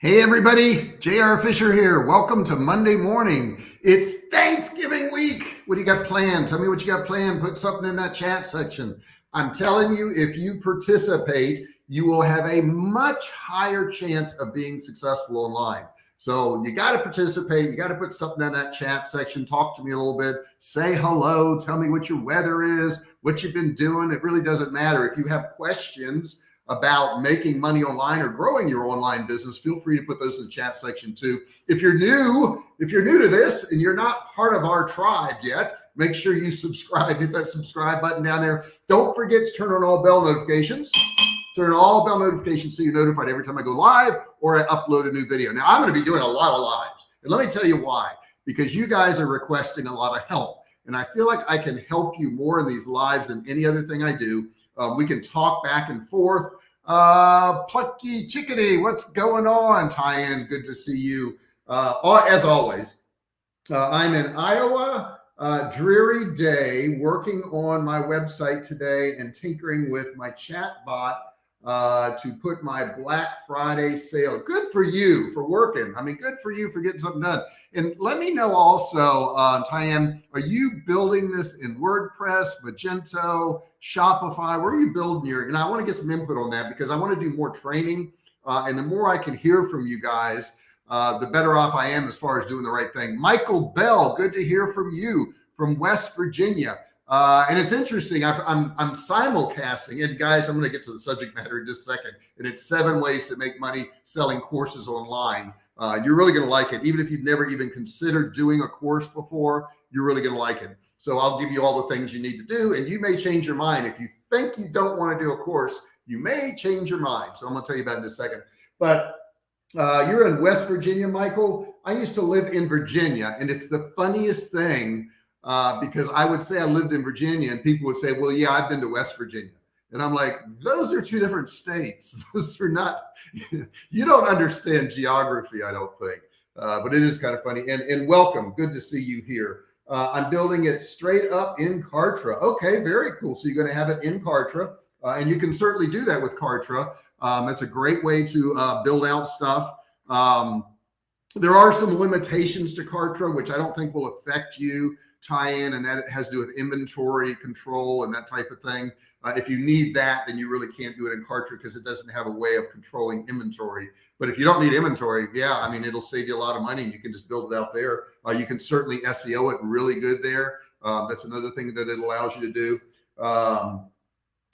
Hey everybody, JR Fisher here. Welcome to Monday morning. It's Thanksgiving week. What do you got planned? Tell me what you got planned. Put something in that chat section. I'm telling you, if you participate, you will have a much higher chance of being successful online. So you got to participate. You got to put something in that chat section. Talk to me a little bit. Say hello. Tell me what your weather is, what you've been doing. It really doesn't matter. If you have questions, about making money online or growing your online business, feel free to put those in the chat section too. If you're new, if you're new to this and you're not part of our tribe yet, make sure you subscribe, hit that subscribe button down there. Don't forget to turn on all bell notifications. Turn on all bell notifications so you're notified every time I go live or I upload a new video. Now I'm going to be doing a lot of lives and let me tell you why, because you guys are requesting a lot of help and I feel like I can help you more in these lives than any other thing I do. Um, we can talk back and forth. Uh, Plucky Chickadee, what's going on? Tyann, good to see you. Uh, as always, uh, I'm in Iowa, uh, dreary day, working on my website today and tinkering with my chat bot uh, to put my Black Friday sale. Good for you for working. I mean, good for you for getting something done. And let me know also, uh, Tyann, are you building this in WordPress, Magento, Shopify? Where are you building your, and I want to get some input on that because I want to do more training. Uh, and the more I can hear from you guys, uh, the better off I am as far as doing the right thing. Michael Bell, good to hear from you from West Virginia. Uh, and it's interesting. i I'm, I'm simulcasting and guys, I'm going to get to the subject matter in just a second. And it's seven ways to make money selling courses online. Uh, you're really going to like it. Even if you've never even considered doing a course before, you're really going to like it. So I'll give you all the things you need to do and you may change your mind. If you think you don't want to do a course, you may change your mind. So I'm going to tell you about in a second, but uh, you're in West Virginia, Michael. I used to live in Virginia and it's the funniest thing uh, because I would say I lived in Virginia and people would say, well, yeah, I've been to West Virginia. And I'm like, those are two different states. those are not, you don't understand geography, I don't think. Uh, but it is kind of funny. And, and welcome. Good to see you here. Uh, I'm building it straight up in Kartra. Okay, very cool. So you're going to have it in Kartra. Uh, and you can certainly do that with Kartra. Um, it's a great way to uh, build out stuff. Um, there are some limitations to Kartra, which I don't think will affect you Tyann and that has to do with inventory control and that type of thing. Uh, if you need that, then you really can't do it in Kartra because it doesn't have a way of controlling inventory. But if you don't need inventory, yeah, I mean, it'll save you a lot of money you can just build it out there. Uh, you can certainly SEO it really good there. Uh, that's another thing that it allows you to do. Um,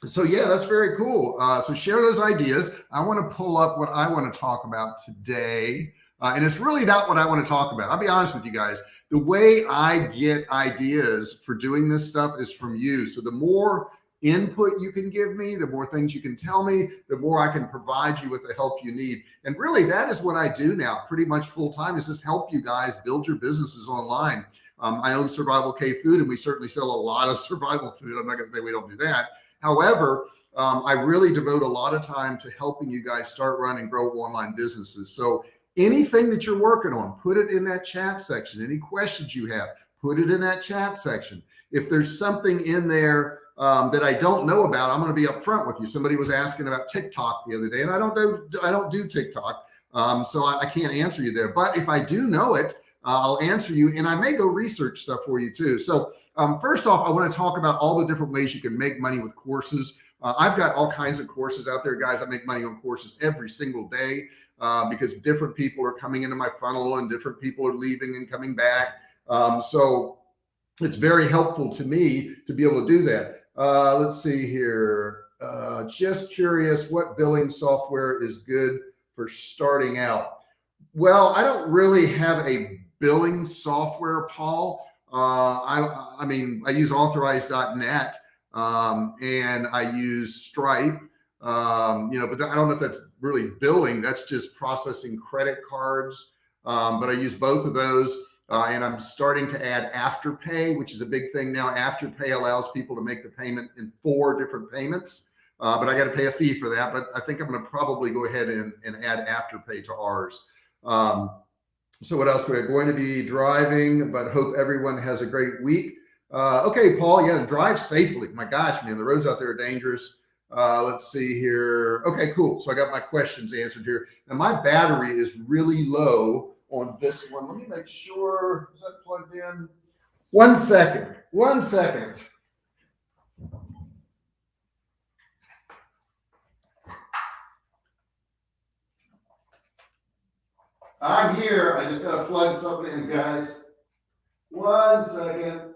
so yeah, that's very cool. Uh, so share those ideas. I want to pull up what I want to talk about today. Uh, and it's really not what I want to talk about. I'll be honest with you guys. The way I get ideas for doing this stuff is from you. So the more input you can give me, the more things you can tell me, the more I can provide you with the help you need. And really that is what I do now pretty much full time is just help you guys build your businesses online. Um, I own Survival K Food and we certainly sell a lot of survival food. I'm not going to say we don't do that. However, um, I really devote a lot of time to helping you guys start running grow online businesses. So anything that you're working on, put it in that chat section. Any questions you have, put it in that chat section. If there's something in there um, that I don't know about, I'm going to be upfront with you. Somebody was asking about TikTok the other day and I don't do, I don't do TikTok. Um, so I, I, can't answer you there, but if I do know it, uh, I'll answer you and I may go research stuff for you too. So um, first off, I want to talk about all the different ways you can make money with courses. Uh, I've got all kinds of courses out there, guys. I make money on courses every single day uh, because different people are coming into my funnel and different people are leaving and coming back. Um, so it's very helpful to me to be able to do that. Uh, let's see here. Uh, just curious what billing software is good for starting out. Well, I don't really have a billing software, Paul. Uh, I, I mean, I use authorize.net um, and I use Stripe, um, you know, but I don't know if that's really billing. That's just processing credit cards. Um, but I use both of those. Uh, and I'm starting to add afterpay, which is a big thing now. Afterpay allows people to make the payment in four different payments. Uh, but I got to pay a fee for that. But I think I'm going to probably go ahead and, and add afterpay to ours. Um, so what else? We're going to be driving, but hope everyone has a great week. Uh, okay, Paul, yeah, drive safely. My gosh, man, the roads out there are dangerous. Uh, let's see here. Okay, cool. So I got my questions answered here. Now my battery is really low on this one. Let me make sure, is that plugged in? One second, one second. I'm here. I just got to plug something in, guys. One second.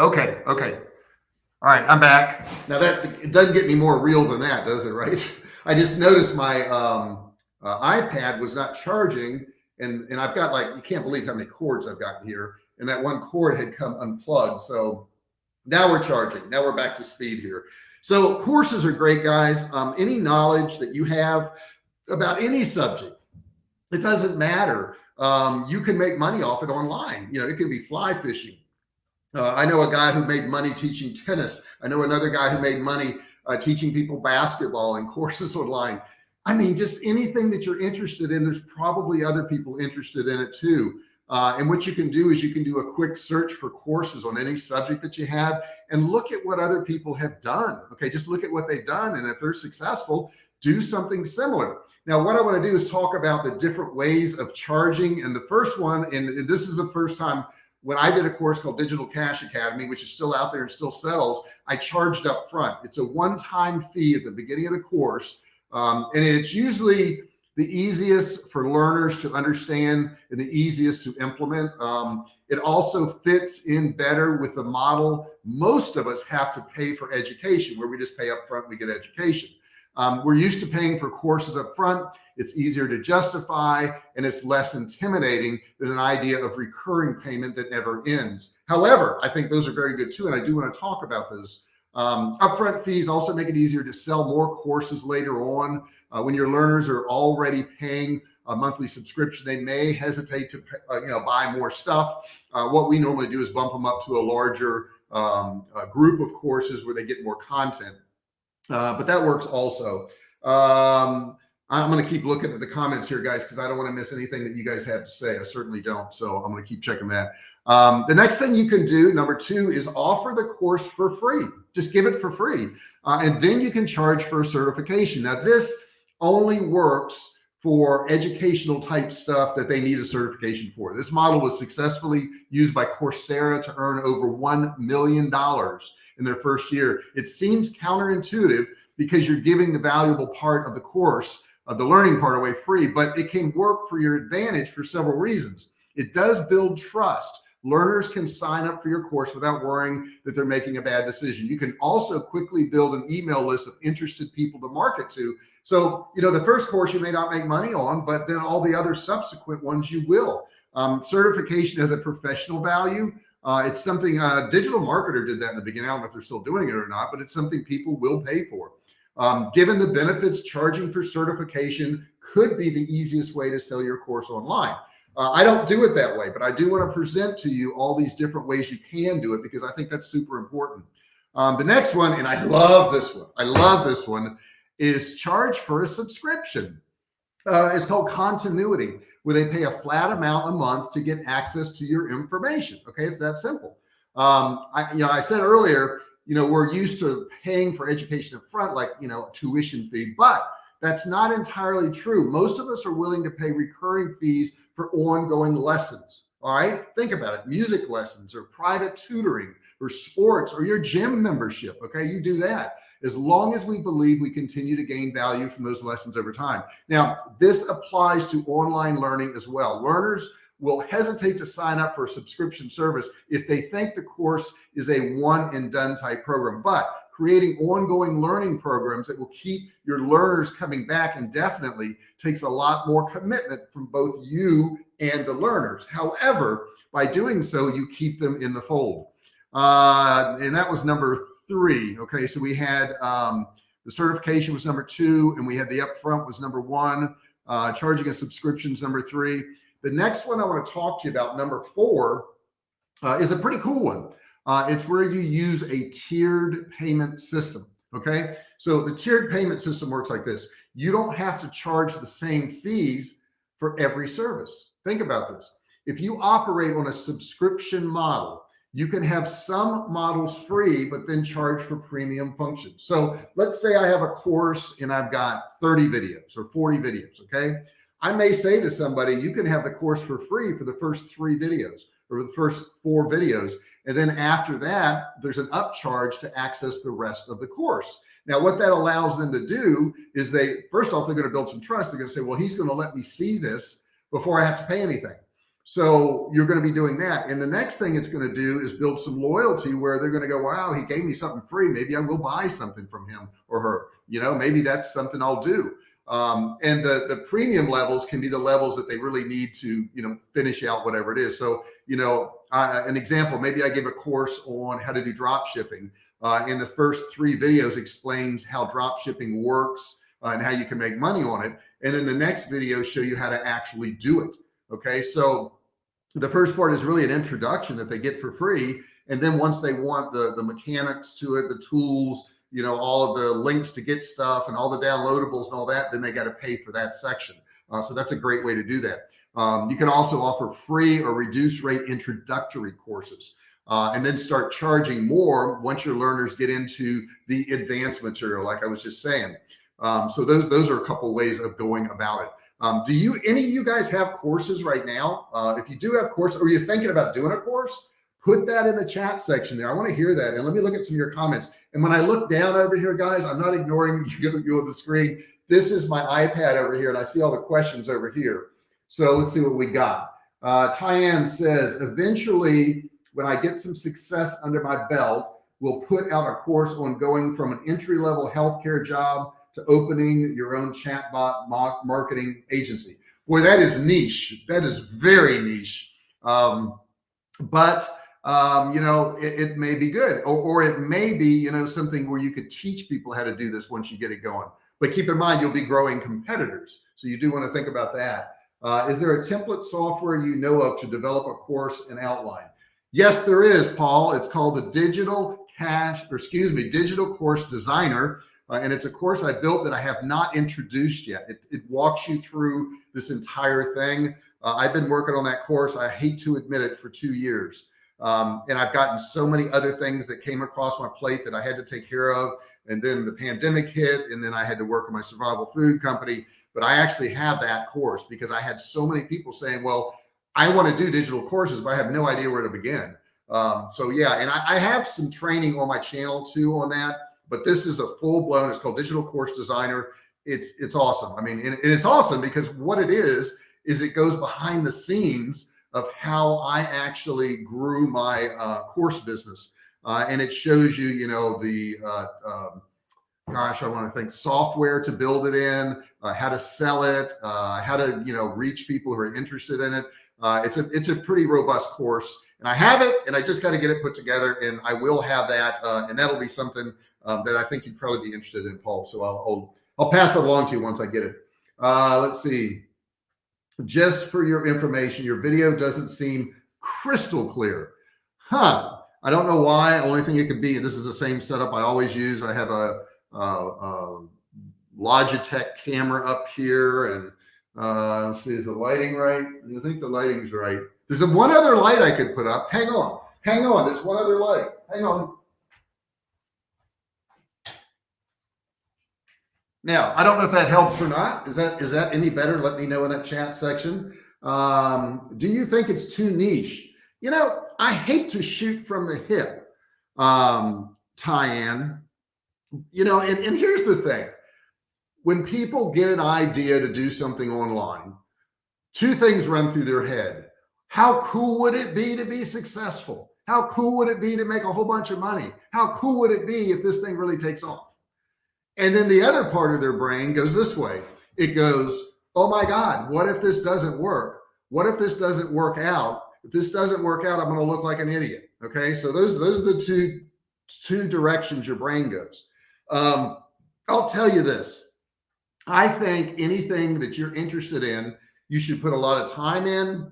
Okay, okay. All right, I'm back. Now that it doesn't get any more real than that, does it? Right? I just noticed my um, uh, iPad was not charging, and and I've got like you can't believe how many cords I've got here, and that one cord had come unplugged. So now we're charging. Now we're back to speed here. So courses are great, guys. Um, any knowledge that you have about any subject, it doesn't matter. Um, you can make money off it online. You know, it can be fly fishing. Uh, I know a guy who made money teaching tennis. I know another guy who made money uh, teaching people basketball and courses online. I mean, just anything that you're interested in, there's probably other people interested in it too. Uh, and what you can do is you can do a quick search for courses on any subject that you have and look at what other people have done. Okay, just look at what they've done. And if they're successful, do something similar. Now, what I want to do is talk about the different ways of charging. And the first one, and this is the first time when I did a course called Digital Cash Academy, which is still out there and still sells, I charged up front. It's a one-time fee at the beginning of the course. Um, and it's usually the easiest for learners to understand and the easiest to implement. Um, it also fits in better with the model. Most of us have to pay for education where we just pay up front, we get education. Um, we're used to paying for courses up front. It's easier to justify and it's less intimidating than an idea of recurring payment that never ends. However, I think those are very good too. And I do want to talk about those um, upfront fees also make it easier to sell more courses later on. Uh, when your learners are already paying a monthly subscription, they may hesitate to uh, you know buy more stuff. Uh, what we normally do is bump them up to a larger um, a group of courses where they get more content. Uh, but that works also. Um, I'm going to keep looking at the comments here, guys, because I don't want to miss anything that you guys have to say. I certainly don't. So I'm going to keep checking that. Um, the next thing you can do, number two, is offer the course for free. Just give it for free. Uh, and then you can charge for a certification. Now, this only works for educational type stuff that they need a certification for. This model was successfully used by Coursera to earn over $1 million in their first year. It seems counterintuitive because you're giving the valuable part of the course of the learning part away free, but it can work for your advantage for several reasons. It does build trust. Learners can sign up for your course without worrying that they're making a bad decision. You can also quickly build an email list of interested people to market to. So, you know, the first course you may not make money on, but then all the other subsequent ones you will. Um, certification has a professional value. Uh, it's something a uh, digital marketer did that in the beginning. I don't know if they're still doing it or not, but it's something people will pay for. Um, given the benefits, charging for certification could be the easiest way to sell your course online. Uh, I don't do it that way, but I do want to present to you all these different ways you can do it because I think that's super important. Um, the next one, and I love this one. I love this one is charge for a subscription. Uh, it's called continuity where they pay a flat amount a month to get access to your information. Okay. It's that simple. Um, I, you know, I said earlier, you know, we're used to paying for education up front, like, you know, tuition fee, but that's not entirely true. Most of us are willing to pay recurring fees for ongoing lessons. All right. Think about it. Music lessons or private tutoring or sports or your gym membership. Okay. You do that as long as we believe we continue to gain value from those lessons over time. Now, this applies to online learning as well. Learners will hesitate to sign up for a subscription service if they think the course is a one and done type program, but creating ongoing learning programs that will keep your learners coming back indefinitely takes a lot more commitment from both you and the learners. However, by doing so, you keep them in the fold. Uh, and that was number three. Okay. So we had, um, the certification was number two and we had the upfront was number one, uh, charging a subscriptions number three. The next one I want to talk to you about, number four, uh, is a pretty cool one. Uh, it's where you use a tiered payment system. Okay. So the tiered payment system works like this. You don't have to charge the same fees for every service. Think about this. If you operate on a subscription model, you can have some models free, but then charge for premium functions. So let's say I have a course and I've got 30 videos or 40 videos. Okay. I may say to somebody, you can have the course for free for the first three videos or the first four videos. And then after that, there's an upcharge to access the rest of the course. Now, what that allows them to do is they, first off, they're going to build some trust. They're going to say, well, he's going to let me see this before I have to pay anything. So you're going to be doing that. And the next thing it's going to do is build some loyalty where they're going to go, wow, he gave me something free. Maybe I'll go buy something from him or her. You know, maybe that's something I'll do. Um, and the, the premium levels can be the levels that they really need to, you know, finish out whatever it is. So, you know, uh, an example, maybe I give a course on how to do drop shipping. Uh, in the first three videos explains how drop shipping works uh, and how you can make money on it. And then the next video show you how to actually do it. Okay. So the first part is really an introduction that they get for free. And then once they want the, the mechanics to it, the tools, you know, all of the links to get stuff and all the downloadables and all that, then they got to pay for that section. Uh, so that's a great way to do that. Um, you can also offer free or reduced rate introductory courses. Uh, and then start charging more once your learners get into the advanced material, like I was just saying. Um, so those those are a couple ways of going about it. Um, do you any of you guys have courses right now? Uh, if you do have course, or you're thinking about doing a course, put that in the chat section there. I want to hear that, and let me look at some of your comments. And when I look down over here, guys, I'm not ignoring you, on the screen. This is my iPad over here, and I see all the questions over here. So let's see what we got. Uh, Tyann says, eventually, when I get some success under my belt, we'll put out a course on going from an entry-level healthcare job to opening your own chatbot marketing agency. Boy, that is niche. That is very niche. Um, but um, you know, it, it, may be good, or, or it may be, you know, something where you could teach people how to do this once you get it going. But keep in mind, you'll be growing competitors. So you do want to think about that. Uh, is there a template software you know of to develop a course and outline? Yes, there is, Paul. It's called the Digital Cash, or excuse me, Digital Course Designer. Uh, and it's a course I built that I have not introduced yet. It, it walks you through this entire thing. Uh, I've been working on that course. I hate to admit it for two years. Um, and I've gotten so many other things that came across my plate that I had to take care of. And then the pandemic hit and then I had to work on my survival food company. But I actually have that course because I had so many people saying, well, I want to do digital courses, but I have no idea where to begin. Um, so yeah, and I, I have some training on my channel too on that but this is a full blown, it's called digital course designer. It's, it's awesome. I mean, and, and it's awesome because what it is, is it goes behind the scenes of how I actually grew my uh, course business. Uh, and it shows you, you know, the, uh, um, gosh, I want to think software to build it in, uh, how to sell it, uh, how to, you know, reach people who are interested in it. Uh, it's a, it's a pretty robust course and I have it and I just got to get it put together and I will have that. and that'll be something um, that I think you'd probably be interested in, Paul. So I'll, I'll, I'll pass it along to you once I get it. Let's see. Just for your information, your video doesn't seem crystal clear. Huh. I don't know why. Only thing it could be, this is the same setup I always use. I have a, a, a Logitech camera up here and uh, see, is the lighting right? I think the lighting's right. There's a, one other light I could put up. Hang on, hang on. There's one other light. Hang on. Now, I don't know if that helps or not. Is that is that any better? Let me know in that chat section. Um, do you think it's too niche? You know, I hate to shoot from the hip, um, Tyann. You know, and, and here's the thing. When people get an idea to do something online, two things run through their head. How cool would it be to be successful? How cool would it be to make a whole bunch of money? How cool would it be if this thing really takes off? And then the other part of their brain goes this way. It goes, oh my God, what if this doesn't work? What if this doesn't work out? If this doesn't work out, I'm going to look like an idiot. Okay. So those, those are the two, two directions your brain goes. Um, I'll tell you this. I think anything that you're interested in, you should put a lot of time in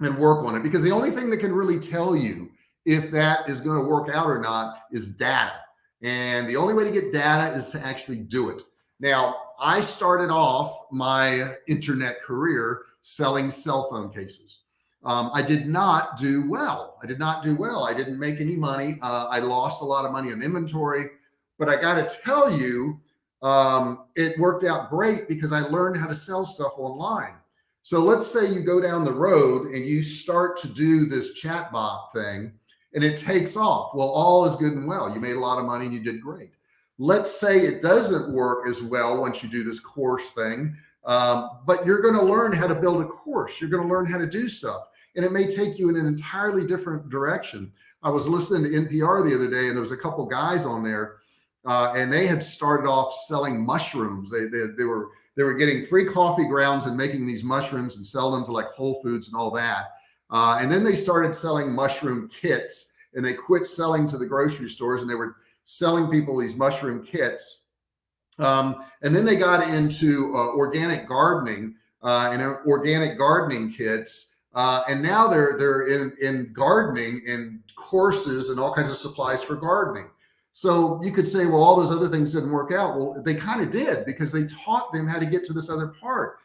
and work on it because the only thing that can really tell you if that is going to work out or not is data. And the only way to get data is to actually do it. Now, I started off my internet career selling cell phone cases. um, I did not do well. I did not do well. I didn't make any money. Uh, I lost a lot of money on inventory, but I got to tell you, um, it worked out great because I learned how to sell stuff online. So let's say you go down the road and you start to do this chatbot thing and it takes off. Well, all is good and well. You made a lot of money and you did great. Let's say it doesn't work as well once you do this course thing, um, but you're going to learn how to build a course. You're going to learn how to do stuff and it may take you in an entirely different direction. I was listening to NPR the other day and there was a couple guys on there uh, and they had started off selling mushrooms. They, they, they were, they were getting free coffee grounds and making these mushrooms and sell them to like Whole Foods and all that. Uh, and then they started selling mushroom kits and they quit selling to the grocery stores and they were selling people these mushroom kits. Um, and then they got into uh, organic gardening uh, and uh, organic gardening kits uh, and now they're they're in in gardening and courses and all kinds of supplies for gardening. So you could say, well, all those other things didn't work out. Well, they kind of did because they taught them how to get to this other part.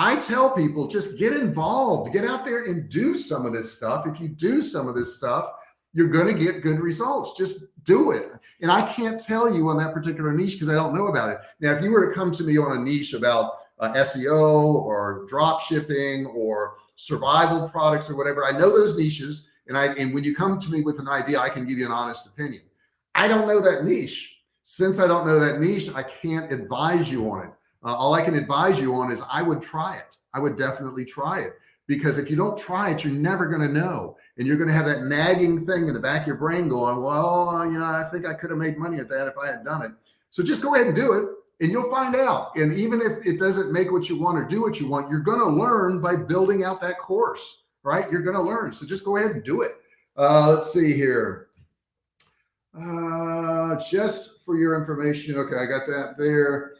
I tell people just get involved, get out there and do some of this stuff. If you do some of this stuff, you're going to get good results. Just do it. And I can't tell you on that particular niche because I don't know about it. Now, if you were to come to me on a niche about uh, SEO or drop shipping or survival products or whatever. I know those niches. And I, and when you come to me with an idea, I can give you an honest opinion. I don't know that niche. Since I don't know that niche, I can't advise you on it. Uh, all I can advise you on is I would try it. I would definitely try it because if you don't try it, you're never going to know. And you're going to have that nagging thing in the back of your brain going, well, you know, I think I could have made money at that if I had done it. So just go ahead and do it and you'll find out. And even if it doesn't make what you want or do what you want, you're going to learn by building out that course, right? You're going to learn. So just go ahead and do it. Uh, let's see here. Uh, just for your information. Okay. I got that there.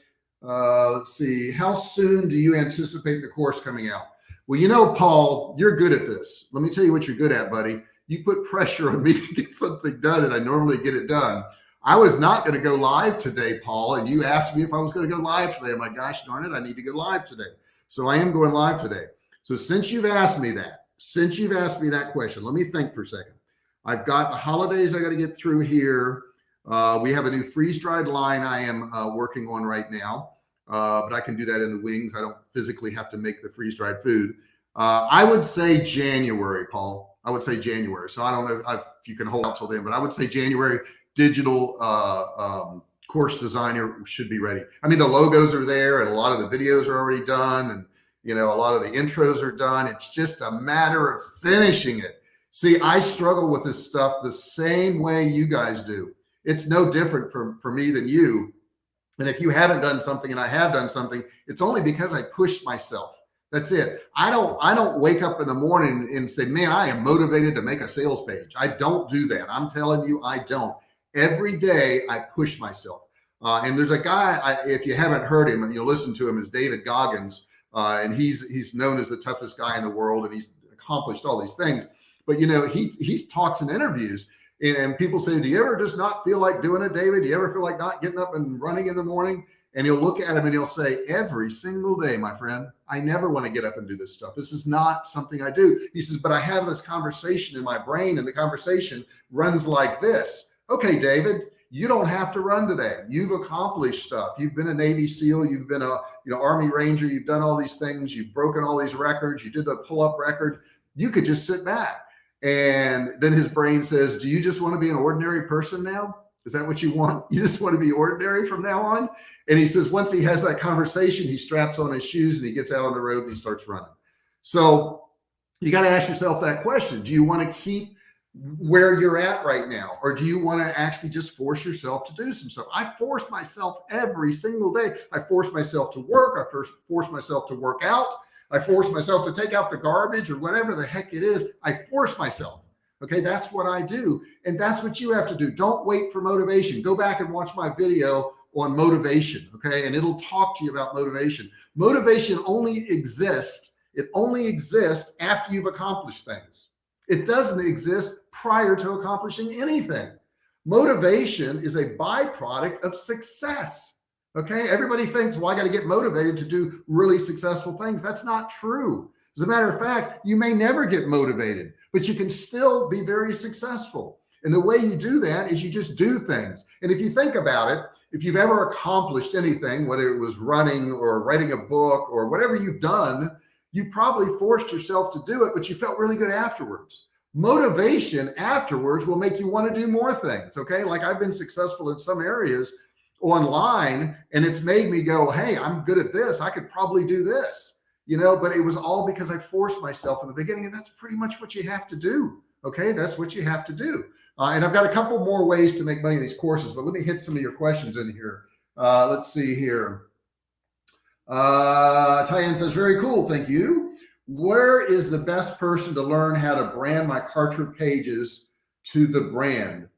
Uh, let's see. How soon do you anticipate the course coming out? Well, you know, Paul, you're good at this. Let me tell you what you're good at, buddy. You put pressure on me to get something done and I normally get it done. I was not going to go live today, Paul, and you asked me if I was going to go live today. I'm like, gosh darn it, I need to go live today. So I am going live today. So since you've asked me that, since you've asked me that question, let me think for a second. I've got the holidays I got to get through here. Uh, we have a new freeze dried line I am uh, working on right now, uh, but I can do that in the wings. I don't physically have to make the freeze dried food. Uh, I would say January, Paul. I would say January. So I don't know if you can hold out till then, but I would say January digital uh, um, course designer should be ready. I mean, the logos are there and a lot of the videos are already done and, you know, a lot of the intros are done. It's just a matter of finishing it. See, I struggle with this stuff the same way you guys do. It's no different for, for me than you. And if you haven't done something and I have done something, it's only because I pushed myself. That's it. I don't, I don't wake up in the morning and say, man, I am motivated to make a sales page. I don't do that. I'm telling you, I don't every day I push myself. Uh, and there's a guy, I, if you haven't heard him and you listen to him is David Goggins. Uh, and he's, he's known as the toughest guy in the world and he's accomplished all these things. But you know, he, he talks in interviews and, and people say, do you ever just not feel like doing it, David? Do you ever feel like not getting up and running in the morning? And he'll look at him and he'll say, every single day, my friend, I never want to get up and do this stuff. This is not something I do. He says, but I have this conversation in my brain and the conversation runs like this okay, David, you don't have to run today. You've accomplished stuff. You've been a Navy SEAL. You've been a, you know, Army Ranger. You've done all these things. You've broken all these records. You did the pull up record. You could just sit back. And then his brain says, do you just want to be an ordinary person now? Is that what you want? You just want to be ordinary from now on? And he says, once he has that conversation, he straps on his shoes and he gets out on the road and he starts running. So you got to ask yourself that question. Do you want to keep where you're at right now? Or do you want to actually just force yourself to do some stuff? I force myself every single day. I force myself to work. I first force myself to work out. I force myself to take out the garbage or whatever the heck it is. I force myself. Okay. That's what I do. And that's what you have to do. Don't wait for motivation. Go back and watch my video on motivation. Okay. And it'll talk to you about motivation. Motivation only exists. It only exists after you've accomplished things. It doesn't exist prior to accomplishing anything. Motivation is a byproduct of success. Okay. Everybody thinks, well, I got to get motivated to do really successful things. That's not true. As a matter of fact, you may never get motivated, but you can still be very successful. And the way you do that is you just do things. And if you think about it, if you've ever accomplished anything, whether it was running or writing a book or whatever you've done, you probably forced yourself to do it, but you felt really good afterwards. Motivation afterwards will make you want to do more things. Okay. Like I've been successful in some areas online and it's made me go, Hey, I'm good at this. I could probably do this, you know, but it was all because I forced myself in the beginning. And that's pretty much what you have to do. Okay. That's what you have to do. Uh, and I've got a couple more ways to make money in these courses, but let me hit some of your questions in here. Uh, let's see here. Uh, Tyann says, very cool. Thank you. Where is the best person to learn how to brand my Kartra pages to the brand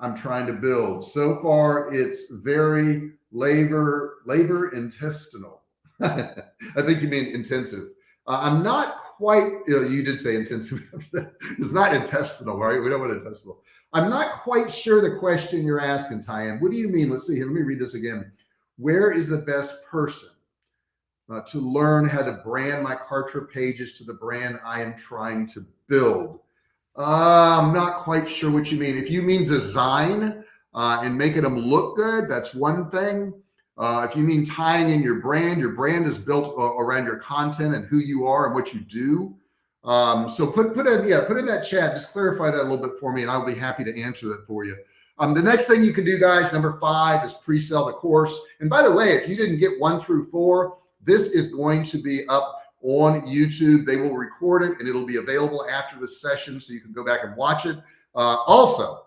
I'm trying to build? So far, it's very labor, labor intestinal. I think you mean intensive. Uh, I'm not quite, you, know, you did say intensive. it's not intestinal, right? We don't want intestinal. I'm not quite sure the question you're asking, Tyann. What do you mean? Let's see here. Let me read this again. Where is the best person uh, to learn how to brand my Kartra pages to the brand I am trying to build? Uh, I'm not quite sure what you mean. If you mean design uh, and making them look good, that's one thing. Uh, if you mean tying in your brand, your brand is built uh, around your content and who you are and what you do. Um, so put, put in, yeah, put in that chat, just clarify that a little bit for me and I'll be happy to answer that for you. Um, the next thing you can do guys, number five is pre-sell the course. And by the way, if you didn't get one through four, this is going to be up on YouTube. They will record it and it'll be available after the session. So you can go back and watch it. Uh, also,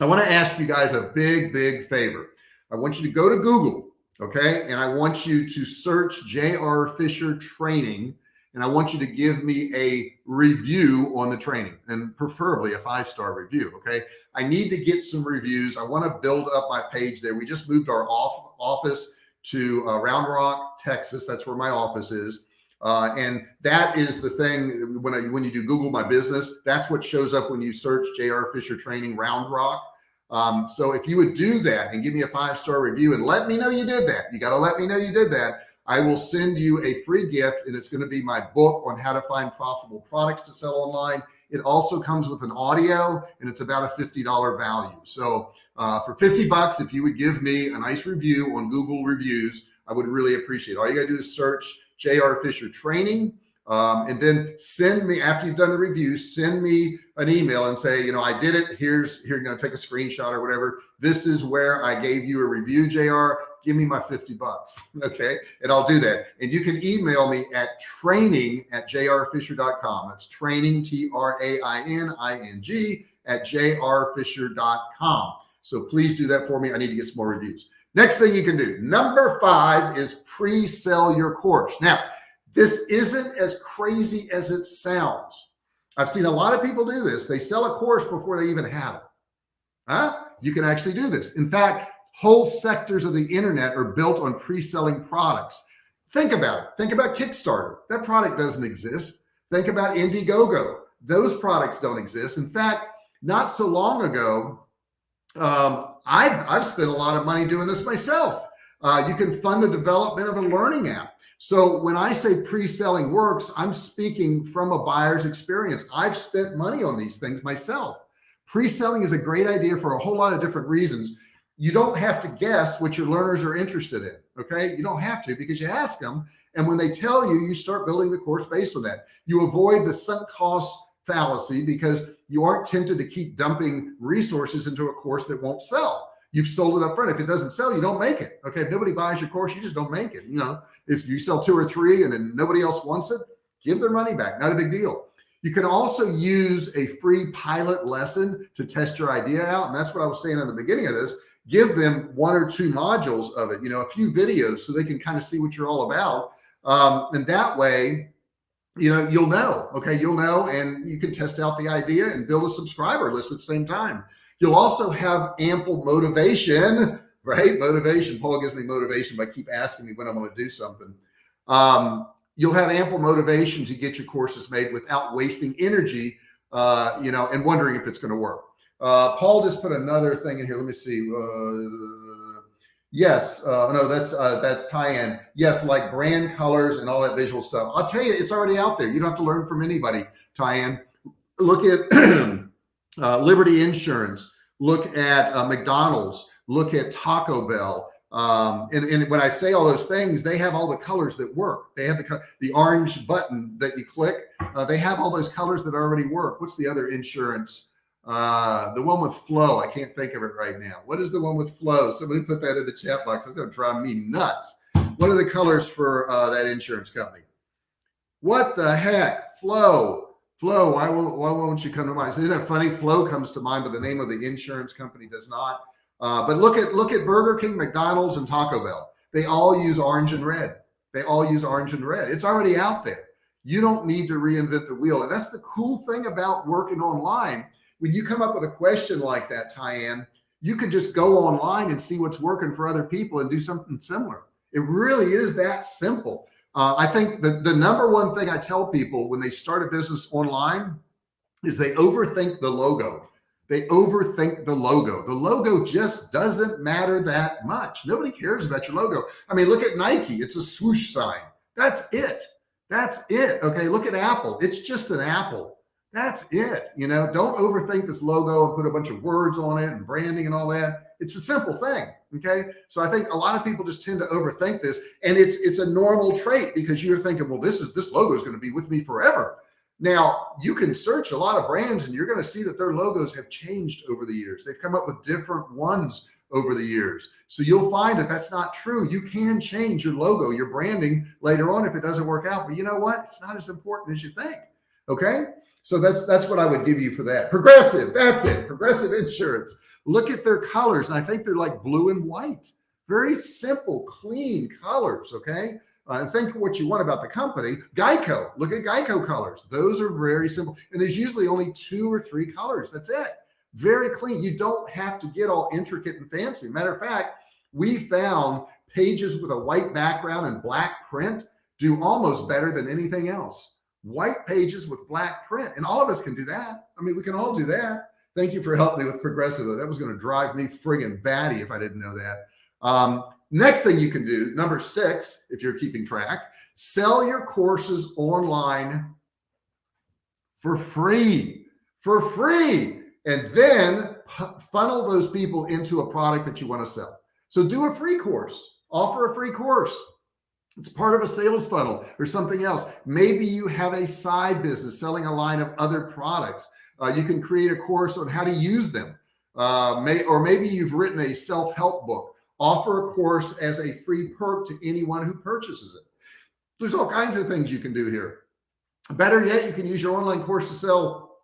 I want to ask you guys a big, big favor. I want you to go to Google. Okay. And I want you to search JR Fisher training and I want you to give me a review on the training and preferably a five-star review. Okay. I need to get some reviews. I want to build up my page there. We just moved our off office to uh, Round Rock, Texas. That's where my office is. Uh, and that is the thing when I, when you do Google my business, that's what shows up when you search JR Fisher training Round Rock. Um, so if you would do that and give me a five-star review and let me know you did that, you got to let me know you did that. I will send you a free gift and it's going to be my book on how to find profitable products to sell online. It also comes with an audio and it's about a $50 value. So uh, for 50 bucks, if you would give me a nice review on Google reviews, I would really appreciate it. All you gotta do is search JR Fisher training. Um, and then send me after you've done the review, send me an email and say, you know, I did it. Here's here, you know, take a screenshot or whatever. This is where I gave you a review, JR give me my 50 bucks. Okay. And I'll do that. And you can email me at training at jrfisher.com. That's training, T R A I N I N G at jrfisher.com. So please do that for me. I need to get some more reviews. Next thing you can do. Number five is pre-sell your course. Now, this isn't as crazy as it sounds. I've seen a lot of people do this. They sell a course before they even have it. Huh? You can actually do this. In fact, Whole sectors of the internet are built on pre-selling products. Think about it. Think about Kickstarter. That product doesn't exist. Think about Indiegogo. Those products don't exist. In fact, not so long ago, um, I've, I've spent a lot of money doing this myself. Uh, you can fund the development of a learning app. So when I say pre-selling works, I'm speaking from a buyer's experience. I've spent money on these things myself. Pre-selling is a great idea for a whole lot of different reasons you don't have to guess what your learners are interested in. Okay. You don't have to because you ask them. And when they tell you, you start building the course based on that. You avoid the sunk cost fallacy because you aren't tempted to keep dumping resources into a course that won't sell. You've sold it up front. If it doesn't sell, you don't make it. Okay. If nobody buys your course, you just don't make it. You know, if you sell two or three and then nobody else wants it, give their money back. Not a big deal. You can also use a free pilot lesson to test your idea out. And that's what I was saying in the beginning of this give them one or two modules of it, you know, a few videos so they can kind of see what you're all about. Um, and that way, you know, you'll know, okay, you'll know, and you can test out the idea and build a subscriber list at the same time. You'll also have ample motivation, right? Motivation. Paul gives me motivation by keep asking me when I'm going to do something. Um, you'll have ample motivation to get your courses made without wasting energy, uh, you know, and wondering if it's going to work. Uh, Paul just put another thing in here. Let me see. Uh, Yes, uh, no, that's uh, that's Tyann. Yes, like brand colors and all that visual stuff. I'll tell you, it's already out there. You don't have to learn from anybody. Tyann. Look at uh, Liberty Insurance. Look at uh, McDonald's. Look at Taco Bell. Um, and, and when I say all those things, they have all the colors that work. They have the the orange button that you click. Uh, they have all those colors that already work. What's the other insurance? Uh, the one with Flo. I can't think of it right now. What is the one with Flo? Somebody put that in the chat box. That's going to drive me nuts. What are the colors for uh, that insurance company? What the heck? Flo. Flo. Why won't, why won't you come to mind? Isn't that funny? Flo comes to mind, but the name of the insurance company does not. Uh, but look at look at Burger King, McDonald's, and Taco Bell. They all use orange and red. They all use orange and red. It's already out there. You don't need to reinvent the wheel. And that's the cool thing about working online when you come up with a question like that, Tyann, you can just go online and see what's working for other people and do something similar. It really is that simple. Uh, I think the, the number one thing I tell people when they start a business online is they overthink the logo. They overthink the logo. The logo just doesn't matter that much. Nobody cares about your logo. I mean, look at Nike. It's a swoosh sign. That's it. That's it. Okay. Look at Apple. It's just an apple. That's it. You know, don't overthink this logo and put a bunch of words on it and branding and all that. It's a simple thing. Okay. So I think a lot of people just tend to overthink this and it's, it's a normal trait because you're thinking, well, this is, this logo is going to be with me forever. Now you can search a lot of brands and you're going to see that their logos have changed over the years. They've come up with different ones over the years. So you'll find that that's not true. You can change your logo, your branding later on if it doesn't work out, but you know what? It's not as important as you think. Okay. So that's that's what I would give you for that. Progressive, that's it. Progressive insurance. Look at their colors, and I think they're like blue and white. Very simple, clean colors. Okay. Uh, think what you want about the company. Geico, look at Geico colors. Those are very simple. And there's usually only two or three colors. That's it. Very clean. You don't have to get all intricate and fancy. Matter of fact, we found pages with a white background and black print do almost better than anything else white pages with black print. And all of us can do that. I mean, we can all do that. Thank you for helping me with progressive. That was going to drive me friggin' batty if I didn't know that. Um, next thing you can do, number six, if you're keeping track, sell your courses online for free, for free. And then funnel those people into a product that you want to sell. So do a free course, offer a free course. It's part of a sales funnel or something else. Maybe you have a side business selling a line of other products. Uh, you can create a course on how to use them. Uh, may, or maybe you've written a self-help book. Offer a course as a free perk to anyone who purchases it. There's all kinds of things you can do here. Better yet, you can use your online course to sell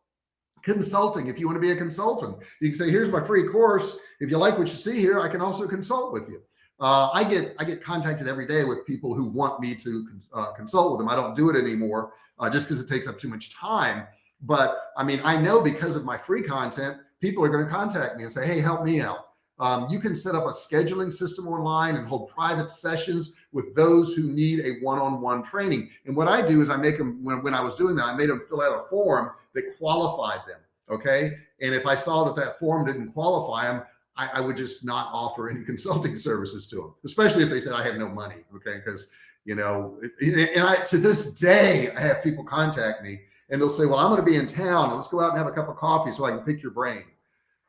consulting. If you want to be a consultant, you can say, here's my free course. If you like what you see here, I can also consult with you. Uh, I get I get contacted every day with people who want me to uh, consult with them. I don't do it anymore uh, just because it takes up too much time. But I mean, I know because of my free content, people are going to contact me and say, "Hey, help me out." Um, you can set up a scheduling system online and hold private sessions with those who need a one-on-one -on -one training. And what I do is I make them when, when I was doing that, I made them fill out a form that qualified them. Okay. And if I saw that that form didn't qualify them, I, I, would just not offer any consulting services to them, especially if they said I have no money. Okay. Cause you know, and I, to this day, I have people contact me and they'll say, well, I'm going to be in town let's go out and have a cup of coffee so I can pick your brain.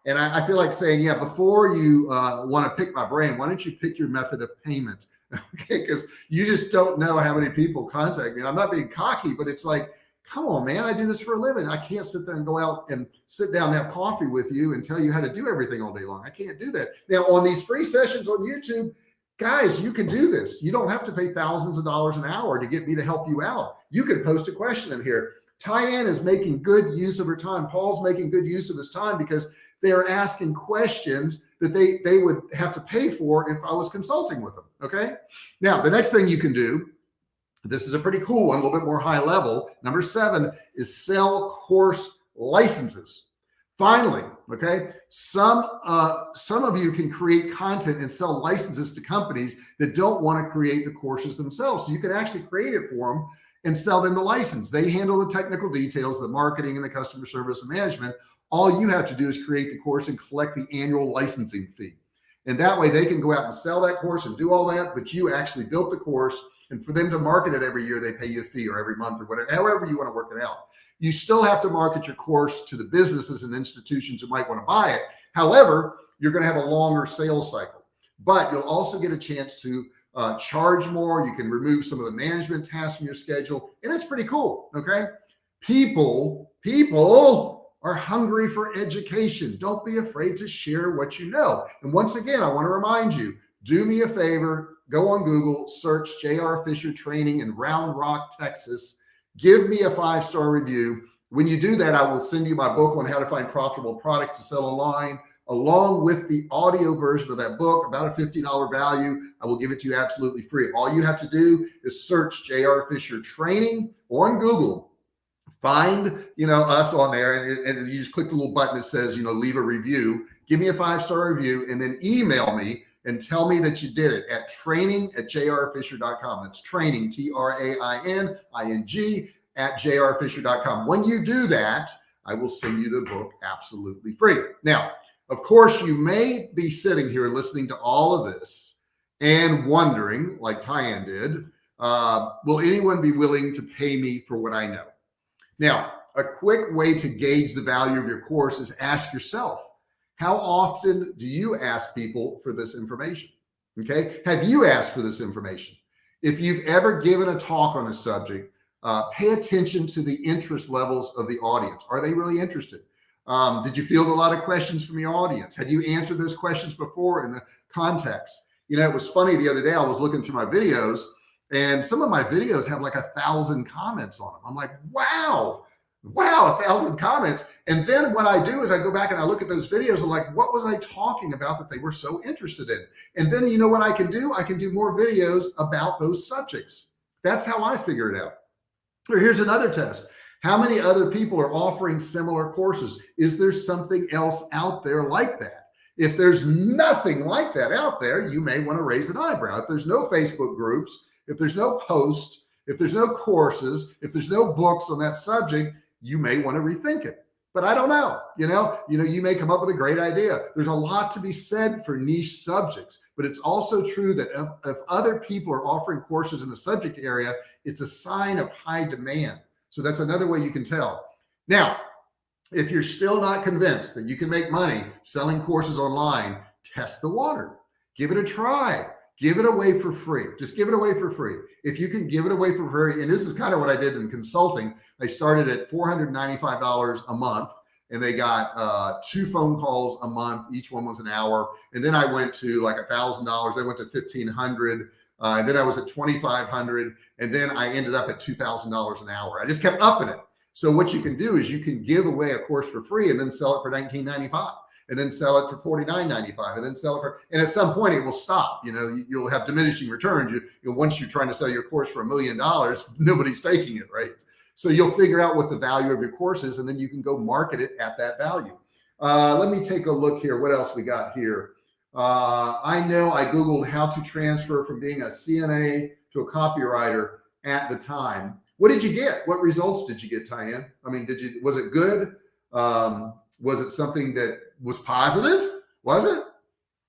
And I, I feel like saying, yeah, before you uh, want to pick my brain, why don't you pick your method of payment? okay. Cause you just don't know how many people contact me. And I'm not being cocky, but it's like, come on, man, I do this for a living. I can't sit there and go out and sit down and have coffee with you and tell you how to do everything all day long. I can't do that. Now on these free sessions on YouTube, guys, you can do this. You don't have to pay thousands of dollars an hour to get me to help you out. You can post a question in here. Tyann is making good use of her time. Paul's making good use of his time because they are asking questions that they, they would have to pay for if I was consulting with them. Okay. Now, the next thing you can do this is a pretty cool one, a little bit more high level. Number seven is sell course licenses. Finally, okay, some uh, some of you can create content and sell licenses to companies that don't want to create the courses themselves. So you can actually create it for them and sell them the license. They handle the technical details, the marketing and the customer service and management. All you have to do is create the course and collect the annual licensing fee. And that way they can go out and sell that course and do all that, but you actually built the course and for them to market it every year, they pay you a fee or every month or whatever, however you want to work it out. You still have to market your course to the businesses and institutions who might want to buy it. However, you're going to have a longer sales cycle, but you'll also get a chance to uh, charge more. You can remove some of the management tasks from your schedule and it's pretty cool. Okay. People, people are hungry for education. Don't be afraid to share what you know. And once again, I want to remind you, do me a favor, go on Google, search JR Fisher training in Round Rock, Texas. Give me a five-star review. When you do that, I will send you my book on how to find profitable products to sell online along with the audio version of that book, about a $50 value. I will give it to you absolutely free. All you have to do is search JR Fisher training on Google, find, you know, us on there and, and you just click the little button that says, you know, leave a review, give me a five-star review and then email me and tell me that you did it at training at jrfisher.com. That's training, T-R-A-I-N-I-N-G at jrfisher.com. When you do that, I will send you the book absolutely free. Now, of course, you may be sitting here listening to all of this and wondering, like Tyann did, uh, will anyone be willing to pay me for what I know? Now, a quick way to gauge the value of your course is ask yourself, how often do you ask people for this information? Okay. Have you asked for this information? If you've ever given a talk on a subject, uh, pay attention to the interest levels of the audience. Are they really interested? Um, did you field a lot of questions from your audience? Had you answered those questions before in the context? You know, it was funny the other day, I was looking through my videos and some of my videos have like a thousand comments on them. I'm like, wow, wow, a thousand comments. And then what I do is I go back and I look at those videos and like, what was I talking about that they were so interested in? And then you know what I can do? I can do more videos about those subjects. That's how I figure it out. Or here's another test. How many other people are offering similar courses? Is there something else out there like that? If there's nothing like that out there, you may want to raise an eyebrow. If there's no Facebook groups, if there's no posts, if there's no courses, if there's no books on that subject, you may want to rethink it. But I don't know, you know, you know, you may come up with a great idea. There's a lot to be said for niche subjects, but it's also true that if, if other people are offering courses in a subject area, it's a sign of high demand. So that's another way you can tell. Now, if you're still not convinced that you can make money selling courses online, test the water, give it a try give it away for free. Just give it away for free. If you can give it away for free, and this is kind of what I did in consulting. I started at $495 a month and they got uh, two phone calls a month. Each one was an hour. And then I went to like a thousand dollars. I went to 1500 uh, and then I was at 2,500 and then I ended up at $2,000 an hour. I just kept upping it. So what you can do is you can give away a course for free and then sell it for 19.95 and then sell it for 49.95 and then sell it for, and at some point it will stop, you know, you, will have diminishing returns. You, you once you're trying to sell your course for a million dollars, nobody's taking it, right? So you'll figure out what the value of your course is, and then you can go market it at that value. Uh, let me take a look here. What else we got here? Uh, I know I Googled how to transfer from being a CNA to a copywriter at the time. What did you get? What results did you get, Tyann? I mean, did you, was it good? Um, was it something that was positive? Was it?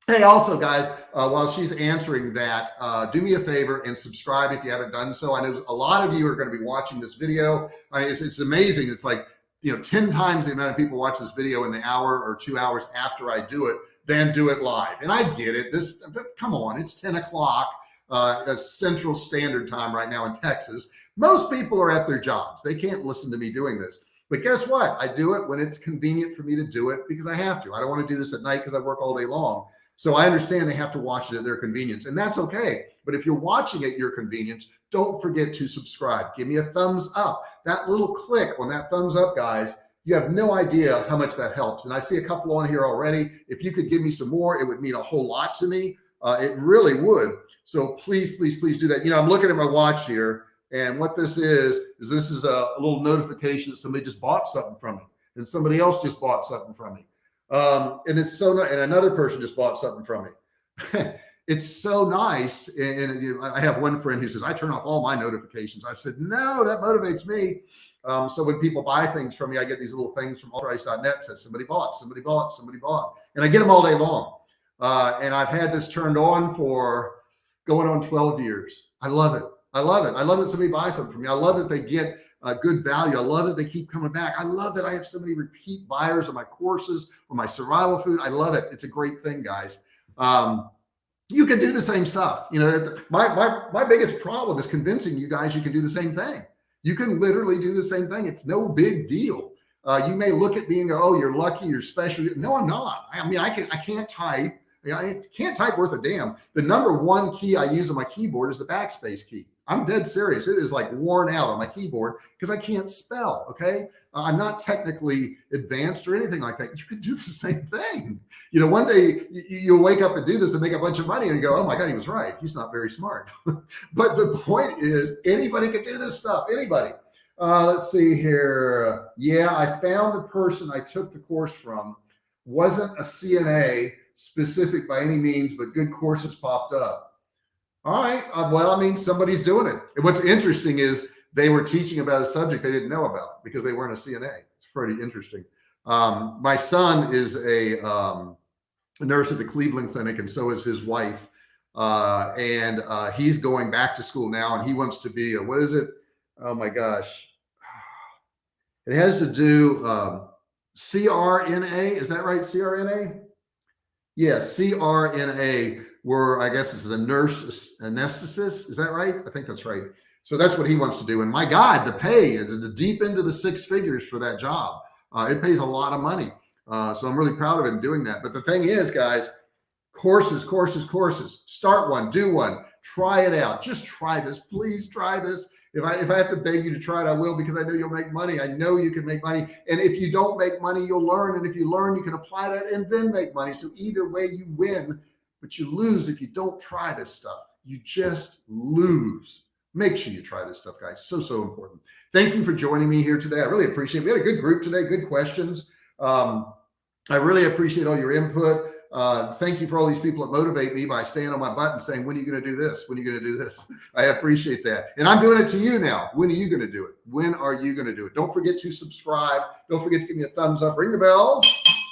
Hey, also guys, uh, while she's answering that, uh, do me a favor and subscribe if you haven't done so. I know a lot of you are going to be watching this video. I mean, it's, it's amazing. It's like, you know, 10 times the amount of people watch this video in the hour or two hours after I do it than do it live. And I get it. This, come on, it's 10 o'clock, uh, central standard time right now in Texas. Most people are at their jobs. They can't listen to me doing this. But guess what? I do it when it's convenient for me to do it because I have to. I don't want to do this at night because I work all day long. So I understand they have to watch it at their convenience and that's okay. But if you're watching at your convenience, don't forget to subscribe. Give me a thumbs up. That little click on that thumbs up, guys, you have no idea how much that helps. And I see a couple on here already. If you could give me some more, it would mean a whole lot to me. Uh, it really would. So please, please, please do that. You know, I'm looking at my watch here and what this is, is this is a, little notification that somebody just bought something from me and somebody else just bought something from me. Um, and it's so, nice. and another person just bought something from me. it's so nice. And, and, I have one friend who says, I turn off all my notifications. I've said, no, that motivates me. Um, so when people buy things from me, I get these little things from allprice.net says somebody bought, somebody bought, somebody bought, and I get them all day long. Uh, and I've had this turned on for going on 12 years. I love it. I love it. I love that somebody buys something from me. I love that they get a good value. I love that they keep coming back. I love that I have so many repeat buyers of my courses or my survival food. I love it. It's a great thing, guys. Um, you can do the same stuff. You know, my, my, my biggest problem is convincing you guys you can do the same thing. You can literally do the same thing. It's no big deal. Uh, you may look at me and go, "Oh, you're lucky, you're special." No, I'm not. I mean, I can I can't type. I can't type worth a damn. The number one key I use on my keyboard is the backspace key. I'm dead serious. It is like worn out on my keyboard because I can't spell. Okay. I'm not technically advanced or anything like that. You could do the same thing. You know, one day you, will wake up and do this and make a bunch of money and go, oh my God, he was right. He's not very smart. but the point is anybody can do this stuff. Anybody. Uh, let's see here. Yeah, I found the person I took the course from wasn't a CNA specific by any means, but good courses popped up. All right. Uh, well, I mean, somebody's doing it. And what's interesting is they were teaching about a subject they didn't know about because they weren't a CNA. It's pretty interesting. Um, my son is a, um, nurse at the Cleveland Clinic, and so is his wife. Uh, and uh, he's going back to school now, and he wants to be a, what is it? Oh my gosh. It has to do um, CRNA. Is that right? CRNA? Yes, CRNA, where I guess is a nurse anesthetist. Is that right? I think that's right. So that's what he wants to do. And my God, the pay, the deep into the six figures for that job. Uh, it pays a lot of money. Uh, so I'm really proud of him doing that. But the thing is, guys, courses, courses, courses. Start one, do one, try it out. Just try this. Please try this. If I if I have to beg you to try it, I will because I know you'll make money. I know you can make money. And if you don't make money, you'll learn. And if you learn, you can apply that and then make money. So either way, you win, but you lose if you don't try this stuff. You just lose. Make sure you try this stuff, guys. So, so important. Thank you for joining me here today. I really appreciate it. We had a good group today, good questions. Um, I really appreciate all your input. Uh, thank you for all these people that motivate me by staying on my butt and saying, when are you going to do this? When are you going to do this? I appreciate that. And I'm doing it to you now. When are you going to do it? When are you going to do it? Don't forget to subscribe. Don't forget to give me a thumbs up, ring the bell,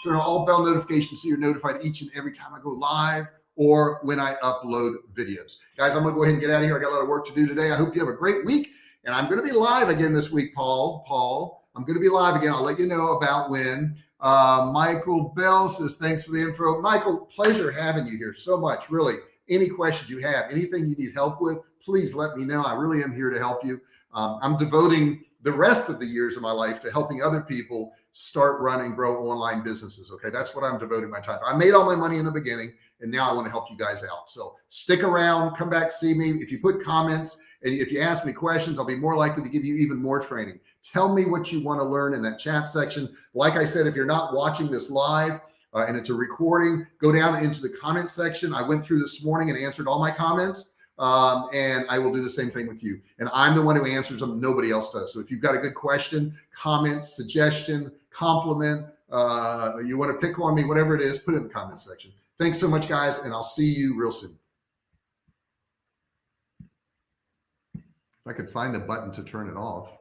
turn on all bell notifications so you're notified each and every time I go live or when I upload videos. Guys, I'm to go ahead and get out of here. I got a lot of work to do today. I hope you have a great week. And I'm to be live again this week, Paul. Paul, I'm to be live again. I'll let you know about when. Uh, Michael Bell says, thanks for the intro. Michael, pleasure having you here so much. Really, any questions you have, anything you need help with, please let me know. I really am here to help you. Um, I'm devoting the rest of the years of my life to helping other people start running, grow online businesses. Okay. That's what I'm devoting my time. I made all my money in the beginning and now I want to help you guys out. So stick around, come back, see me. If you put comments and if you ask me questions, I'll be more likely to give you even more training. Tell me what you want to learn in that chat section. Like I said, if you're not watching this live uh, and it's a recording, go down into the comment section. I went through this morning and answered all my comments. Um, and I will do the same thing with you. And I'm the one who answers them. Nobody else does. So if you've got a good question, comment, suggestion, compliment, uh, you want to pick on me, whatever it is, put it in the comment section. Thanks so much, guys, and I'll see you real soon. If I could find the button to turn it off.